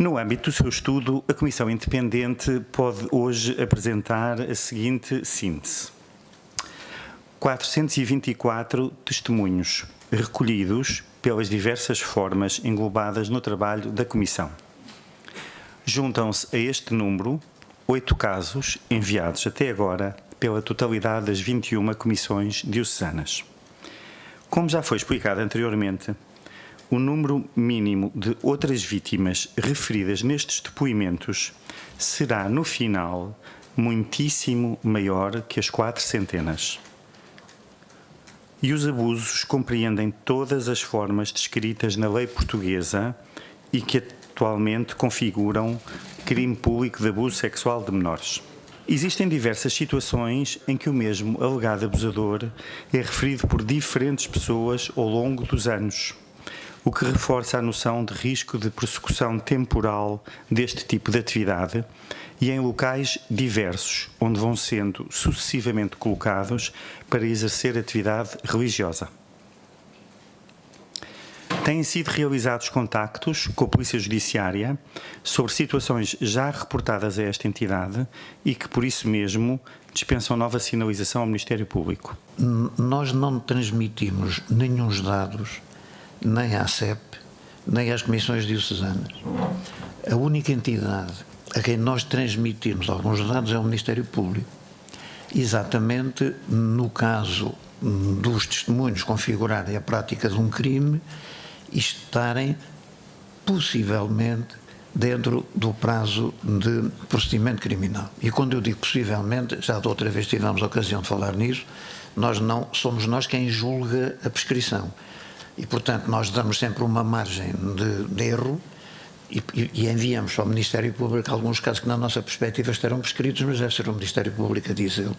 No âmbito do seu estudo, a Comissão Independente pode hoje apresentar a seguinte síntese. 424 testemunhos recolhidos pelas diversas formas englobadas no trabalho da Comissão. Juntam-se a este número oito casos enviados até agora pela totalidade das 21 comissões diocesanas. Como já foi explicado anteriormente, o número mínimo de outras vítimas referidas nestes depoimentos será, no final, muitíssimo maior que as quatro centenas. E os abusos compreendem todas as formas descritas na lei portuguesa e que atualmente configuram crime público de abuso sexual de menores. Existem diversas situações em que o mesmo alegado abusador é referido por diferentes pessoas ao longo dos anos, o que reforça a noção de risco de persecução temporal deste tipo de atividade e em locais diversos, onde vão sendo sucessivamente colocados para exercer atividade religiosa. Têm sido realizados contactos com a Polícia Judiciária sobre situações já reportadas a esta entidade e que, por isso mesmo, dispensam nova sinalização ao Ministério Público. Nós não transmitimos nenhum dados, nem à CEP, nem às comissões diocesanas. A única entidade a quem nós transmitimos alguns dados é o Ministério Público. Exatamente no caso dos testemunhos configurarem a prática de um crime estarem possivelmente dentro do prazo de procedimento criminal. E quando eu digo possivelmente, já da outra vez tivemos a ocasião de falar nisso, nós não somos nós quem julga a prescrição. E, portanto, nós damos sempre uma margem de, de erro e, e, enviamos ao Ministério Público alguns casos que, na nossa perspectiva, estarão prescritos, mas deve ser o Ministério Público a dizê-lo.